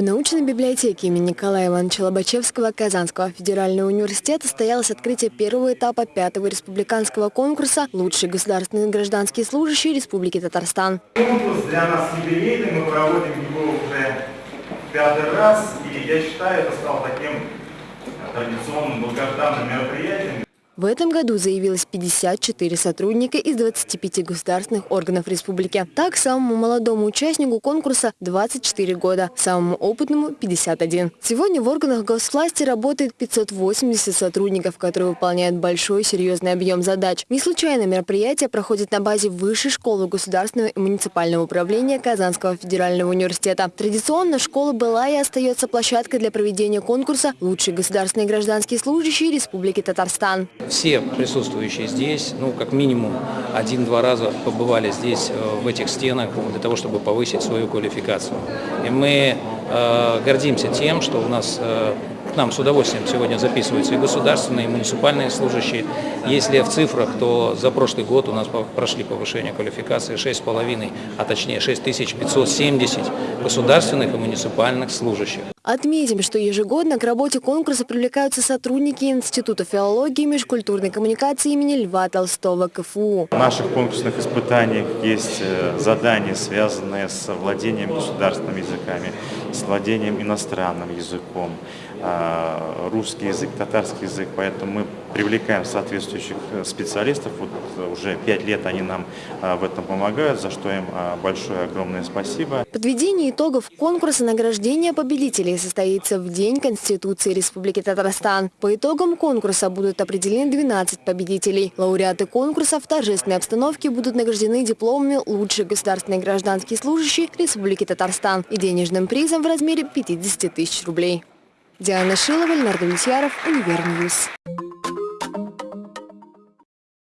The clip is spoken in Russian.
В научной библиотеке имени Николая Ивановича Лобачевского Казанского федерального университета состоялось открытие первого этапа пятого республиканского конкурса «Лучшие государственные гражданские служащие Республики Татарстан». Конкурс для нас юбилейный, мы проводим его уже пятый раз, и я считаю, это стало таким традиционным долгожданным мероприятием. В этом году заявилось 54 сотрудника из 25 государственных органов республики. Так, самому молодому участнику конкурса 24 года, самому опытному – 51. Сегодня в органах госвласти работает 580 сотрудников, которые выполняют большой серьезный объем задач. Не случайно мероприятие проходит на базе Высшей школы государственного и муниципального управления Казанского федерального университета. Традиционно школа была и остается площадкой для проведения конкурса «Лучшие государственные гражданские служащие Республики Татарстан». Все присутствующие здесь, ну, как минимум один-два раза побывали здесь, э, в этих стенах, для того, чтобы повысить свою квалификацию. И мы гордимся тем, что у нас э, к нам с удовольствием сегодня записываются и государственные, и муниципальные служащие. Если в цифрах, то за прошлый год у нас прошли повышение квалификации 6,5, а точнее 6570 государственных и муниципальных служащих. Отметим, что ежегодно к работе конкурса привлекаются сотрудники Института филологии и межкультурной коммуникации имени Льва Толстого КФУ. В наших конкурсных испытаниях есть э, задания, связанные с владением государственными языками, с владением иностранным языком, а, русский язык, татарский язык, поэтому мы привлекаем соответствующих э, специалистов. Вот э, уже пять лет они нам а, в этом помогают, за что им большое огромное спасибо. Подведение итогов конкурса награждения победителей состоится в День Конституции Республики Татарстан. По итогам конкурса будут определены 12 победителей. Лауреаты конкурса в торжественной обстановке будут награждены дипломами «Лучший государственный гражданский служащий Республики Татарстан» и денежным призом в размере 50 тысяч рублей. Диана Шилова, Леонард Митьяров, Универньюз.